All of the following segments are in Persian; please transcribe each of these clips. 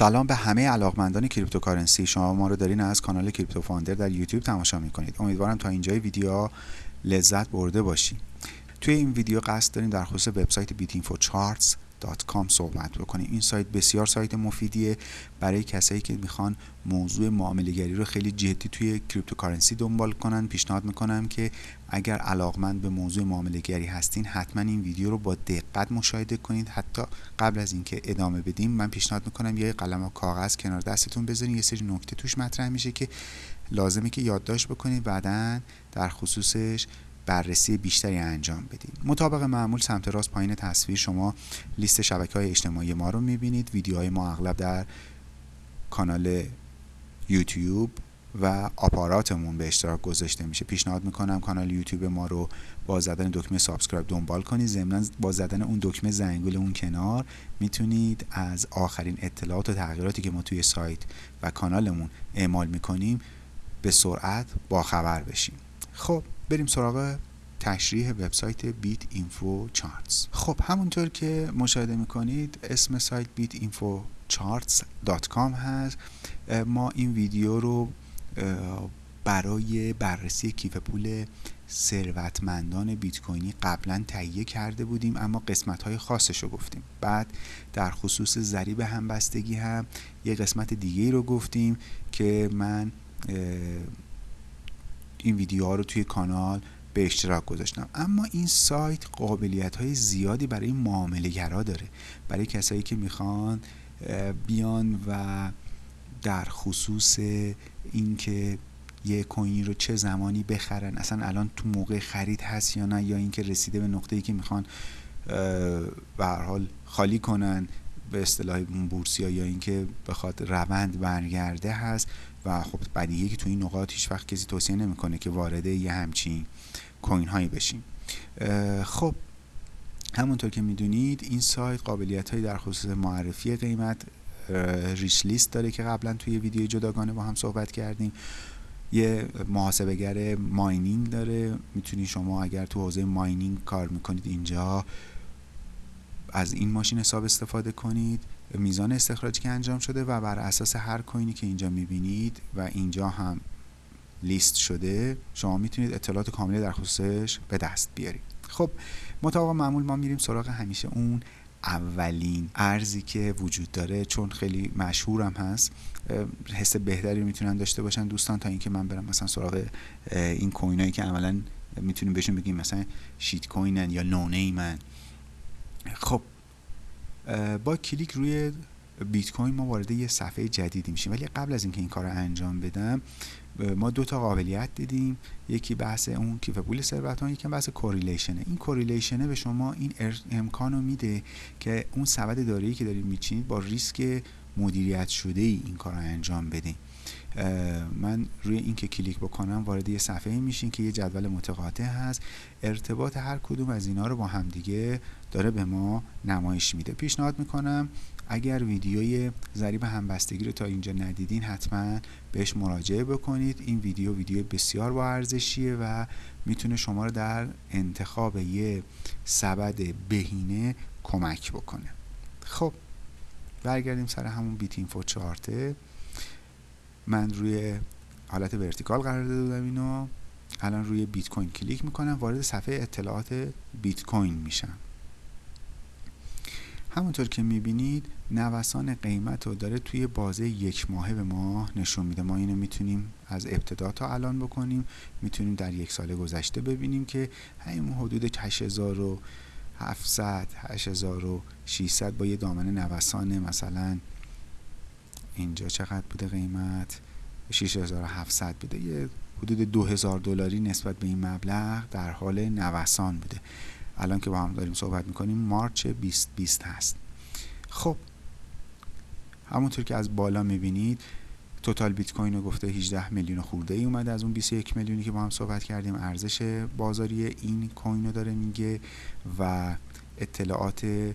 سلام به همه علاقمندان cryptocurrency. شما ما رو دارین از کانال کریپتو فاندر در یوتیوب تماشا می‌کنید. امیدوارم تا اینجای ویدیو لذت برده باشید توی این ویدیو قصد داریم در خصوص وبسایت BitInfoCharts.com صحبت بکنیم این سایت بسیار سایت مفیدیه برای کسایی که می‌خوان موضوع معامله گری رو خیلی جدی توی cryptocurrency دنبال کنن پیشنهاد می‌کنم که اگر علاقمند به موضوع معامله گری هستین حتما این ویدیو رو با دقت مشاهده کنید. حتی قبل از اینکه ادامه بدیم من پیشنهاد می‌کنم یه قلم و کاغذ کنار دستتون بذارین. یه سری نکته توش مطرح میشه که لازمه که یادداشت بکنید. بعدا در خصوصش بررسی بیشتری انجام بدید مطابق معمول سمت راست پایین تصویر شما لیست شبکه های اجتماعی ما رو می‌بینید. ویدیوهای ما اغلب در کانال یوتیوب و آپاراتمون به اشتراک گذاشته میشه. پیشنهاد می‌کنم کانال یوتیوب ما رو با زدن دکمه subscribe دنبال کنید. ضمنا با زدن اون دکمه زنگوله اون کنار می‌تونید از آخرین اطلاعات و تغییراتی که ما توی سایت و کانالمون اعمال می‌کنیم به سرعت با خبر بشین خب بریم سراغ تشریح وبسایت BitInfoCharts خب همونطور که مشاهده می‌کنید اسم سایت BitInfoCharts.com هست. ما این ویدیو رو برای بررسی کیف پول ثروتمندان بیت کوینی قبلا تهیه کرده بودیم اما قسمت های خاصش رو گفتیم. بعد در خصوص ضریب همبستگی هم یه قسمت دیگه رو گفتیم که من این ویدیوها رو توی کانال به اشتراک گذاشتم. اما این سایت قابلیت های زیادی برای معامله گرا داره. برای کسایی که می‌خوان بیان و در خصوص اینکه یه کوینی رو چه زمانی بخرن اصلا الان تو موقع خرید هست یا نه یا اینکه رسیده به نقطه ای که می‌خوان به هر حال خالی کنن به اصطلاح بورسیا یا اینکه بخواد روند برگرده هست. و خب بدیهیه که تو این نقاط هیچ وقت کسی توصیه نمی‌کنه که وارد یه همچین کوین هایی بشیم خب همونطور که می‌دونید این سایت قابلیت هایی در خصوص معرفی قیمت ریش لیست داره که قبلا توی ویدیو جداگانه با هم صحبت کردیم. یه محاسبگر ماینینگ داره. می‌تونید شما اگر تو حوزه ماینینگ کار می‌کنید اینجا از این ماشین حساب استفاده کنید. میزان استخراجی که انجام شده و بر اساس هر کوینی که اینجا می‌بینید و اینجا هم لیست شده شما می‌تونید اطلاعات کاملی در خصوصش به دست بیارید. خب مطابق معمول ما میریم سراغ همیشه اون اولین ارزی که وجود داره چون خیلی مشهورم هست. حس بهتری می‌تونن داشته باشن دوستان تا اینکه من برم مثلا سراغ این کوینایی که عملا می‌تونیم بهشون بگیم مثلا شیت کوینن یا نونه من خب با کلیک روی بیت کوین ما وارد یه صفحه جدیدی میشیم. ولی قبل از اینکه این کار رو انجام بدم ما دو تا قابلیت دیدیم. یکی بحث اون کیف پول ثروتمند یکی بحث کوریلیشنه این کوریلیشنه به شما این امکان رو میده که اون سبد دارایی که دارید میچینید با ریسک مدیریت شده ای این کار رو انجام بدین. من روی این که کلیک بکنم وارد یه صفحه میشین که یه جدول متقاطع هست. ارتباط هر کدوم از اینا رو با همدیگه داره به ما نمایش میده. پیشنهاد می‌کنم اگر ویدیوی ضریب همبستگی رو تا اینجا ندیدین حتما بهش مراجعه بکنید. این ویدیو ویدیو بسیار با ارزشیه و می‌تونه شما رو در انتخاب یه سبد بهینه کمک بکنه. خب برگردیم سر همون BitInfoCharts من روی حالت vertical قرار داده بودم اینو. الان روی بیت کوین کلیک می‌کنم وارد صفحه اطلاعات بیت کوین میشم. همونطور که می‌بینید نوسان قیمت رو داره توی بازه یک ماهه به ما نشون میده. ما اینو می‌تونیم از ابتدا تا الان بکنیم. می‌تونیم در یک سال گذشته ببینیم که همین حدود 8700 8600 با یه دامنه نوسان مثلا اینجا چقدر بوده قیمت؟ 6700 بوده. یه حدود 2000 دلاری نسبت به این مبلغ در حال نوسان بوده. الان که با هم داریم صحبت می‌کنیم مارچ 2020 هست. خب همونطور که از بالا می‌بینید توتال بیت کوین رو گفته 18 میلیون خورده ای اومده از اون 21 میلیونی که با هم صحبت کردیم. ارزش بازاری این کوین رو داره میگه و اطلاعات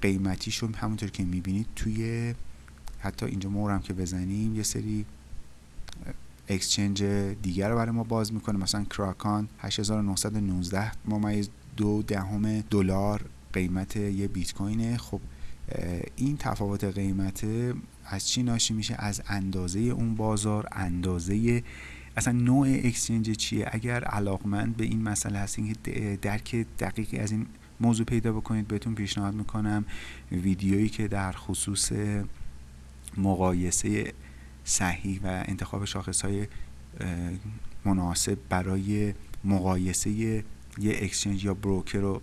قیمتیش رو همونطور که می‌بینید توی حتی اینجا مورم که بزنیم یه سری اکسچنج دیگر رو برای ما باز می‌کنه. مثلا کراکان 8919 ممیز دو دهم دلار قیمت یه بیت کوینه خب این تفاوت قیمت از چی ناشی میشه؟ از اندازه اون بازار. اندازه اصلا نوع اکسچنج چیه؟ اگر علاقمند به این مسئله هستین که درک دقیقی از این موضوع پیدا بکنید بهتون پیشنهاد می‌کنم. ویدیویی که در خصوص مقایسه صحیح و انتخاب شاخص های مناسب برای مقایسه یه اکسچنج یا بروکر رو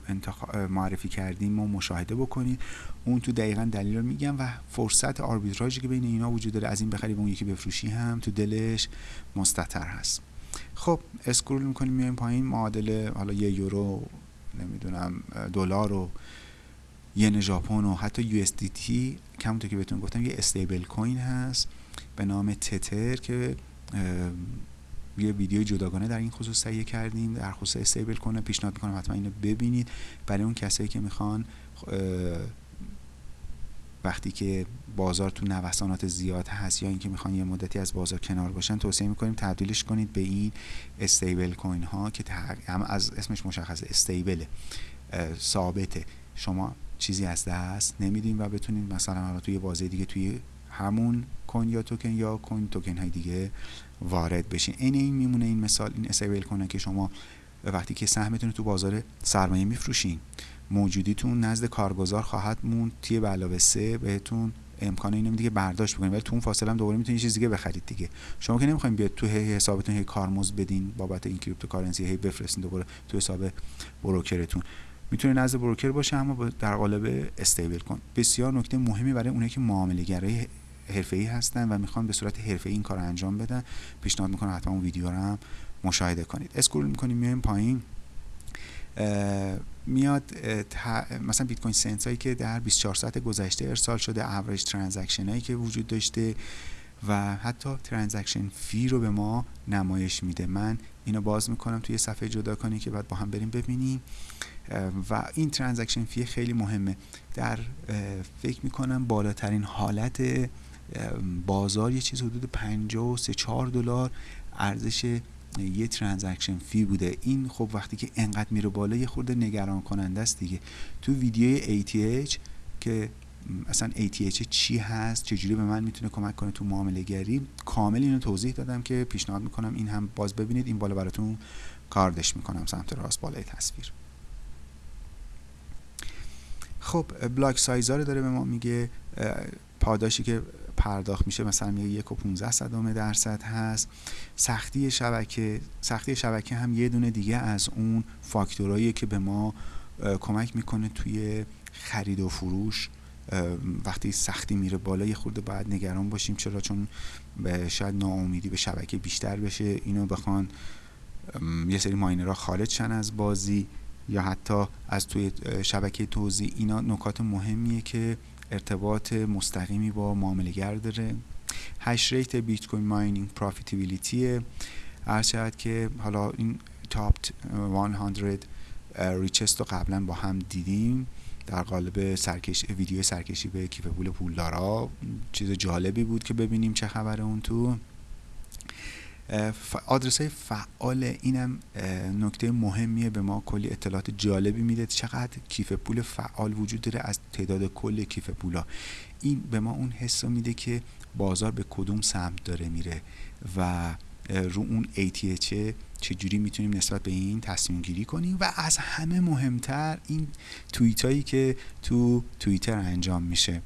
معرفی کردیم و مشاهده بکنید. اون تو دقیقا دلیل رو میگم و فرصت آربیتراژی که بین اینا وجود داره از این بخری و اون یکی بفروشی هم تو دلش مستطر هست. خب اسکرول می‌کنیم میایم پایین. معادل حالا یه یورو نمی‌دونم دلار و ین ژاپن و حتی یو اس دی تی که بهتون گفتم یه استیبل کوین هست. به نام تتر که یه ویدیو جداگانه در این خصوص تهیه کردیم در خصوص استیبل کنه پیشنهاد می‌کنم حتما اینو ببینید. برای اون کسایی که می‌خوان وقتی که بازار تو نوسانات زیاد هست یا اینکه می‌خوان یه مدتی از بازار کنار باشن توصیه می‌کنیم تبدیلش کنید به این استیبل کوین ها که هم از اسمش مشخصه استیبل ثابته. شما چیزی از دست نمیدین و بتونید مثلا حالا توی بازه دیگه توی همون کوین یا توکن یا کوین توکن های دیگه وارد بشین. این این میمونه این مثال این استیبل کنه که شما وقتی که سهمتون تو بازار سرمایه میفروشین موجودیتون نزد کارگزار خواهد موند. توی به علاوه سه بهتون امکان اینو که برداشت بکنید. ولی تو اون فاصله هم دوباره می‌تونید چیز دیگه بخرید دیگه. شما که نمی‌خواین بیاد تو حسابتون هی کارمزد بدین بابت این cryptocurrency هی بفرستین دوباره تو حساب broker تون. می‌تونه نزد broker باشه اما در قالب stablecoin. بسیار نکته مهمی برای اونایی که معامله گرای حرفه‌ای هستن و می‌خوان به صورت حرفه‌ای این کار انجام بدن. پیشنهاد می‌کنم حتما اون ویدیو رو هم مشاهده کنید. scroll می‌کنیم میایم پایین. میاد مثلا bitcoin sent هایی که در 24 ساعت گذشته ارسال شده average transaction هایی که وجود داشته و حتی transaction fee رو به ما نمایش میده. من اینو باز می‌کنم توی صفحه جداگونه‌ای که بعد با هم بریم ببینیم. و این transaction fee خیلی مهمه. در فکر می‌کنم بالاترین حالت بازار یه چیز حدود 53 4 دلار ارزش یه transaction fee بوده. این خب وقتی که انقدر میره بالا یه خورده نگران کننده است دیگه. تو ویدیوی ATH که اصلا ATH چی هست چجوری به من می‌تونه کمک کنه تو معامله گری کامل اینو توضیح دادم که پیشنهاد می‌کنم این هم باز ببینید. این بالا براتون کاردش می‌کنم سمت راست بالای تصویر. خب بلاک سایزا داره به ما میگه. پاداشی که پرداخت میشه مثلا میگه یک و 15 صدم درصد هست. سختی شبکه سختی شبکه هم یه دونه دیگه از اون فاکتورایی که به ما کمک می‌کنه توی خرید و فروش. وقتی سختی میره بالا یه خورده باید نگران باشیم. چرا؟ چون شاید ناامیدی به شبکه بیشتر بشه. اینو بخوان یه سری miner ها خارج شن از بازی یا حتی از توی شبکه توزیع. اینا نکات مهمیه که ارتباط مستقیمی با معامله‌گر داره. hash rate bitcoin mining profitability هر که حالا این تاپ 100 ریچست رو قبلا با هم دیدیم. در قالب سرکش ویدیو سرکشی به کیف پول پولدارا چیز جالبی بود که ببینیم چه خبر اون تو. آدرس های فعال اینم نکته مهمیه به ما کلی اطلاعات جالبی میده. چقدر کیف پول فعال وجود داره از تعداد کل کیف پولا. این به ما اون حس میده که بازار به کدوم سمت داره میره و رو اون ATH چجوری می‌تونیم نسبت به این تصمیم گیری کنیم. و از همه مهمتر این توییت هایی که تو توییتر انجام میشه.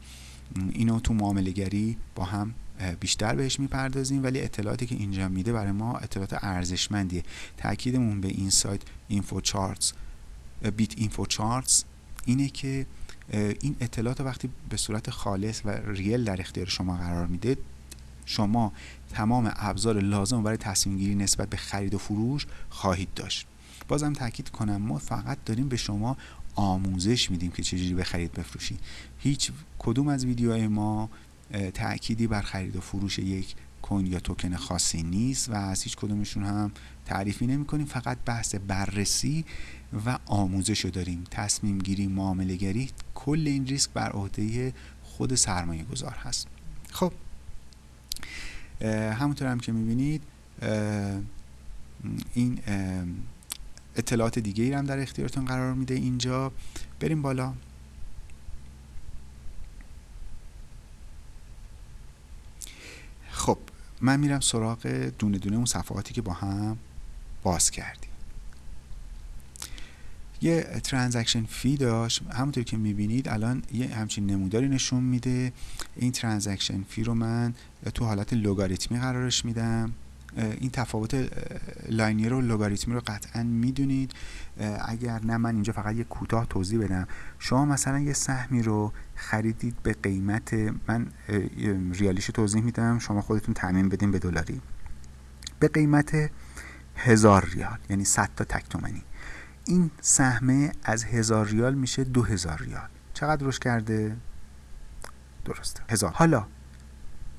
اینو تو معامله گری با هم بیشتر بهش می‌پردازیم ولی اطلاعاتی که اینجا میده برای ما اطلاعات ارزشمندیه. تاکیدمون به این سایت اینفو چارتس بیت اینفو چارتس اینه که این اطلاعات وقتی به صورت خالص و ریل در اختیار شما قرار میده شما تمام ابزار لازم برای تصمیم گیری نسبت به خرید و فروش خواهید داشت. بازم تاکید کنم ما فقط داریم به شما آموزش میدیم که چجوری بخرید بفروشید. هیچ کدوم از ویدیوهای ما تأکیدی بر خرید و فروش یک کوین یا توکن خاصی نیست و از هیچ کدومشون هم تعریفی نمی کنیم فقط بحث بررسی و آموزش رو داریم. تصمیم گیری معامله گری کل این ریسک بر عهده خود سرمایه گذار هست. خب. همونطور هم که می‌بینید این اطلاعات دیگه ای هم در اختیارتون قرار میده اینجا. بریم بالا. من میرم سراغ دونه دونه اون صفحاتی که با هم باز کردیم. یه transaction fee داشت. همونطور که می‌بینید الان یه همچین نموداری نشون میده. این transaction fee رو من تو حالت لوگاریتمی قرارش میدم. این تفاوت linear و لوگاریتمی رو قطعا می‌دونید. اگر نه من اینجا فقط یه کوتاه توضیح بدم. شما مثلا یه سهمی رو خریدید به قیمت من ریالیش توضیح میدم. شما خودتون تعمیم بدین به دلاری. به قیمت هزار ریال یعنی 100 تا تک این سهمه از هزار ریال میشه دو هزار ریال. چقدر روش کرده؟ درسته. هزار. حالا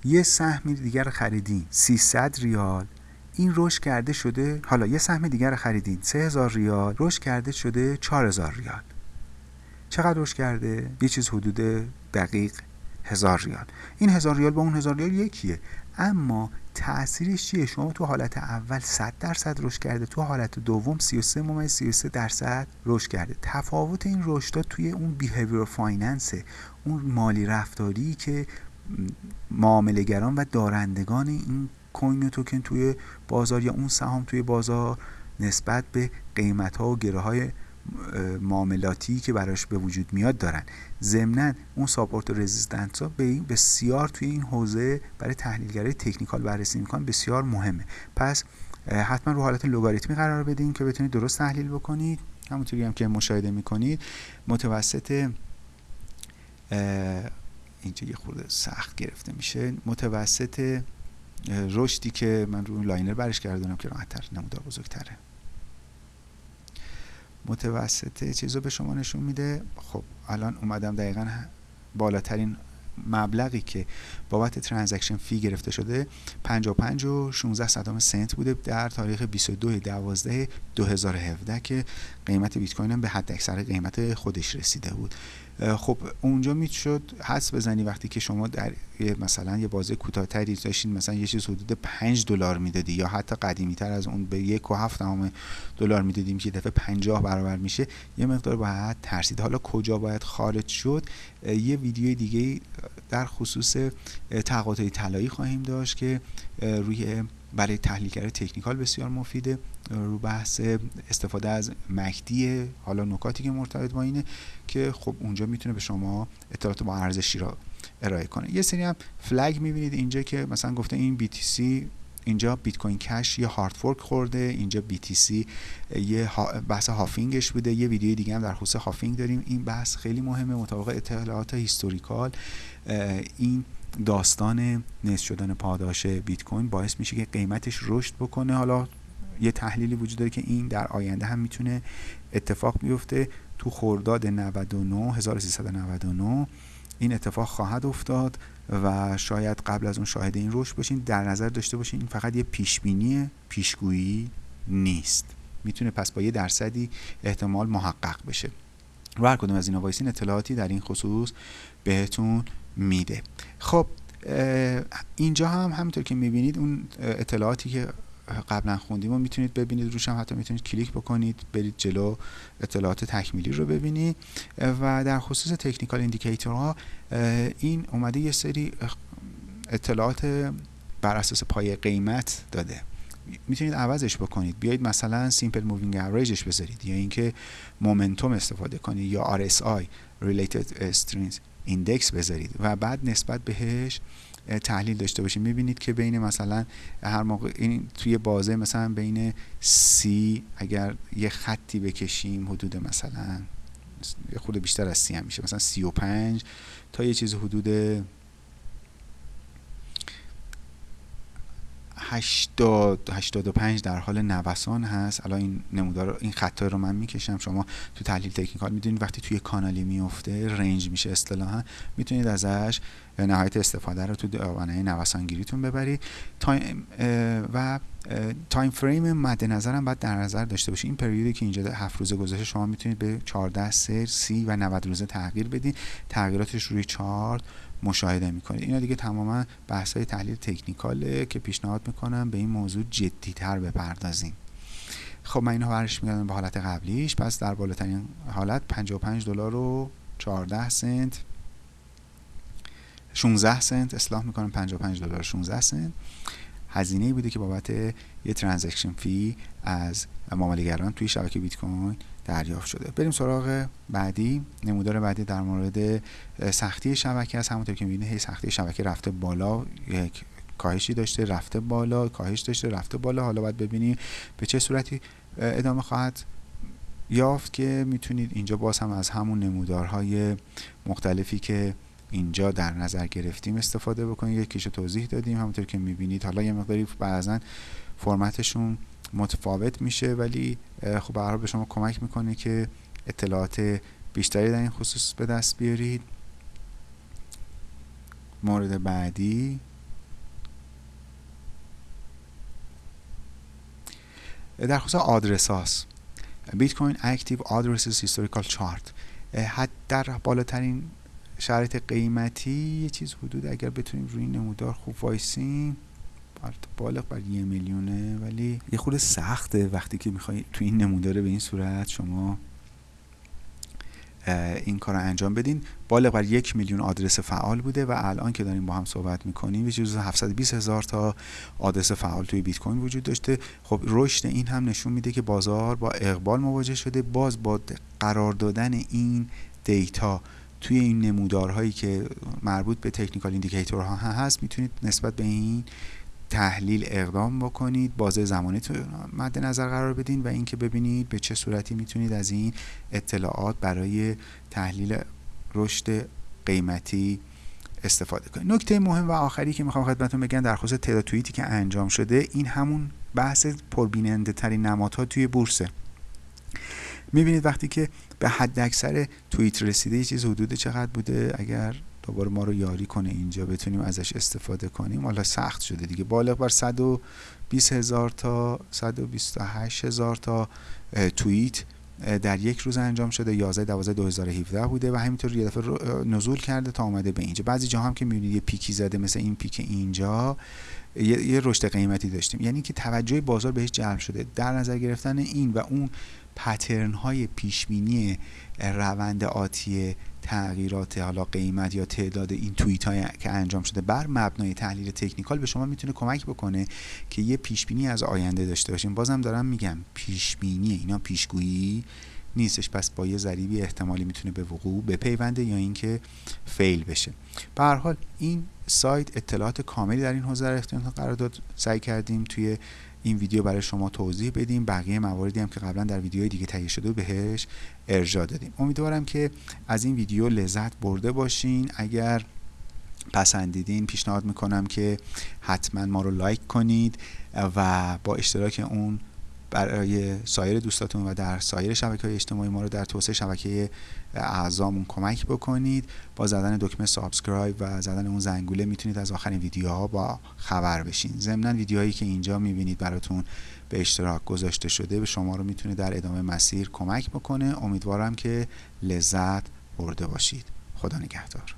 یه سهم دیگر خریدین. 300 ریال. این رشد کرده شده حالا یه سهم دیگر خریدین. 3000 ریال. رشد کرده شده 4000 ریال. چقدر رشد کرده؟ یه چیز حدود دقیق هزار ریال. این هزار ریال با اون هزار ریال یکیه. اما تاثیرش چیه؟ شما تو حالت اول 100 درصد رشد کرده تو حالت دوم 33 ممیز 33 درصد رشد کرده. تفاوت این رشد توی اون behavior finance اون مالی رفتاری که معامله‌گران و دارندگان این coin و توکن توی بازار یا اون سهام توی بازار نسبت به قیمت ها و گره های معاملاتی که براش به وجود میاد دارن. ضمنا اون support و resistance ها به بسیار توی این حوزه برای تحلیلگرای technical بررسی می‌کنن بسیار مهمه. پس حتما رو حالت لوگاریتمی قرار بدین که بتونید درست تحلیل بکنید. همونطوری هم که مشاهده می‌کنید متوسط اینجا یه خورده سخت گرفته میشه. متوسط رشدی که من روی linear برش کردم که راحتتر نمودار بزرگتره. متوسط چیز رو به شما نشون میده. خب الان اومدم دقیقا بالاترین مبلغی که بابت ترانزکشن فی گرفته شده 55 و 16 صدام سنت بوده در تاریخ 22 12 2017 که قیمت بیت کوین هم به حد اکثر قیمت خودش رسیده بود. خب اونجا می‌شد حس بزنی وقتی که شما در مثلا یه بازه کوتاهتری داشتین مثلا یه چیز حدود 5 دلار می‌دادی یا حتی قدیمی تر از اون به یک و هفت دلار می‌دادیم که دفعه 50 برابر میشه یه مقدار باید ترسید. حالا کجا باید خارج شد؟ یه ویدیو دیگه در خصوص تقاطع طلایی خواهیم داشت که روی برای تحلیلگر تکنیکال بسیار مفیده. رو بحث استفاده از مکدی حالا نکاتی که مرتبط با اینه که خب اونجا می‌تونه به شما اطلاعات با ارزشی را ارائه کنه. یه سری هم فلگ می‌بینید اینجا که مثلا گفته این BTC اینجا بیت کوین کش یه hard fork خورده اینجا BTC یه بحث halving ش بوده. یه ویدیو دیگه هم در خصوص halving داریم. این بحث خیلی مهمه مطابق اطلاعات historical. این داستان نصف شدن پاداش بیت کوین باعث میشه که قیمتش رشد بکنه. حالا یه تحلیلی وجود داره که این در آینده هم می‌تونه اتفاق بیفته. تو خرداد 99 1399 این اتفاق خواهد افتاد و شاید قبل از اون شاهد این رشد باشین. در نظر داشته باشین این فقط یه پیشبینی پیشگویی نیست. می‌تونه پس با یه درصدی احتمال محقق بشه. و هر کدوم از اینا وایسین. اطلاعاتی در این خصوص بهتون میده. خب اینجا هم همونطور که می‌بینید اون اطلاعاتی که قبلا خوندیم و می‌تونید ببینید. روش هم حتی می‌تونید کلیک بکنید برید جلو اطلاعات تکمیلی رو ببینید. و در خصوص technical indicator ها این اومده یه سری اطلاعات بر اساس پای قیمت داده. می‌تونید عوضش بکنید. بیایید مثلا simple moving average ش بذارید یا اینکه momentum استفاده کنید یا RSI Relative Strength Index بذارید و بعد نسبت بهش تحلیل داشته باشیم می‌بینید که بین مثلا هر موقع این توی بازه مثلا بین سی اگر یه خطی بکشیم حدود مثلا یه خود بیشتر از سی هم میشه مثلا سی و پنج تا یه چیز حدود 80 85 در حال نوسان هست. الان این نمودار این خطا رو من می‌کشم. شما تو تحلیل تکنیکال می‌دونید وقتی توی کانالی میفته رنج میشه اصطلاحا. می‌تونید ازش نهایت استفاده رو تو دامنه نوسانگیریتون ببرید time و time frame مد نظرم باید در نظر داشته باشید این پریودی که اینجا هفت روزه گذشته شما می‌تونید به 14 3 30 و 90 روزه تغییر بدین. تغییراتش روی چارت مشاهده می‌کنید. اینا دیگه تماما بحث های تحلیل تکنیکاله که پیشنهاد می‌کنم به این موضوع جدیتر بپردازیم. خب من اینو برش میگردم به حالت قبلیش. پس در بالاترین حالت 55 دلار و 14 سنت. 16 سنت اصلاح می‌کنم 55 دلار 16 سنت. هزینه بوده که بابت یه ترانزکشن فی از معاملهگران توی شبکه بیت کوین دریافت شده. بریم سراغ بعدی. نمودار بعدی در مورد سختی شبکه است. همونطور که می‌بینید هی سختی شبکه رفته بالا یک کاهشی داشته رفته بالا کاهش داشته رفته بالا. حالا باید ببینیم به چه صورتی ادامه خواهد یافت که می‌تونید اینجا باز هم از همون نمودارهای مختلفی که اینجا در نظر گرفتیم استفاده بکنید یکیش توضیح دادیم. همونطور که می‌بینید حالا یه مقداری بعضا فرمتشون متفاوت میشه ولی خب به به شما کمک می‌کنه که اطلاعات بیشتری در این خصوص به دست بیارید. مورد بعدی. در خصوص آدرس هاست. Bitcoin active addresses historical chart. حد در بالاترین شرایط قیمتی یه چیز حدود اگر بتونیم روی نمودار خوب وایسیم بالغ بر یه میلیونه ولی یه خود سخته وقتی که می‌خوای تو این نموداره به این صورت شما این کار رو انجام بدین. بالغ بر یک میلیون آدرس فعال بوده و الان که داریم با هم صحبت می‌کنیم یه چیز 720 هزار تا آدرس فعال توی بیت کوین وجود داشته. خب رشد این هم نشون میده که بازار با اقبال مواجه شده. باز با قرار دادن این data توی این نمودارهایی که مربوط به technical indicator ها هست می‌تونید نسبت به این تحلیل اقدام بکنید بازه زمانی تو مد نظر قرار بدین و اینکه ببینید به چه صورتی می‌تونید از این اطلاعات برای تحلیل رشد قیمتی استفاده کنید. نکته مهم و آخری که می‌خوام خدمتتون بگم در خصوص تعداد توییتی که انجام شده این همون بحث پربیننده ترین نمادها توی بورسه. می‌بینید وقتی که به حد اکثر توییت رسیده یه چیز حدود چقدر بوده؟ اگر دوباره ما رو یاری کنه اینجا بتونیم ازش استفاده کنیم حالا سخت شده دیگه. بالغ بر 120 هزار تا 128 هزار تا توییت در یک روز انجام شده. 11 12 2017 بوده و همینطور یه دفعه نزول کرده تا اومده به اینجا. بعضی جا هم که می‌بینید یه پیکی زده مثل این پیک اینجا یه رشد قیمتی داشتیم. یعنی که توجه بازار بهش جلب شده. در نظر گرفتن این و اون پترن های پیشبینی روند آتی تغییرات حالا قیمت یا تعداد این توییت های که انجام شده بر مبنای تحلیل تکنیکال به شما می‌تونه کمک بکنه که یه پیشبینی از آینده داشته باشیم بازم دارم میگم پیشبینی اینا پیشگویی نیستش. پس با یه ذریبی احتمالی می‌تونه به وقوع بپیونده یا اینکه فیل بشه. به هر حال این سایت اطلاعات کاملی در این حوزه در اختیار قرار داد. سعی کردیم توی این ویدیو برای شما توضیح بدیم. بقیه مواردی هم که قبلا در ویدیوهای دیگه تهیه شده بهش ارجاع دادیم. امیدوارم که از این ویدیو لذت برده باشین. اگر پسندیدین پیشنهاد می‌کنم که حتما ما رو لایک کنید و با اشتراک اون برای سایر دوستاتون و در سایر شبکه های اجتماعی ما رو در توسعه شبکه اعضامون کمک بکنید. با زدن دکمه سابسکرایب و زدن اون زنگوله می‌تونید از آخرین ویدیوها با خبر بشین. ضمنا ویدیوهایی که اینجا می‌بینید براتون به اشتراک گذاشته شده به شما رو می‌تونه در ادامه مسیر کمک بکنه. امیدوارم که لذت برده باشید. خدا نگهدار.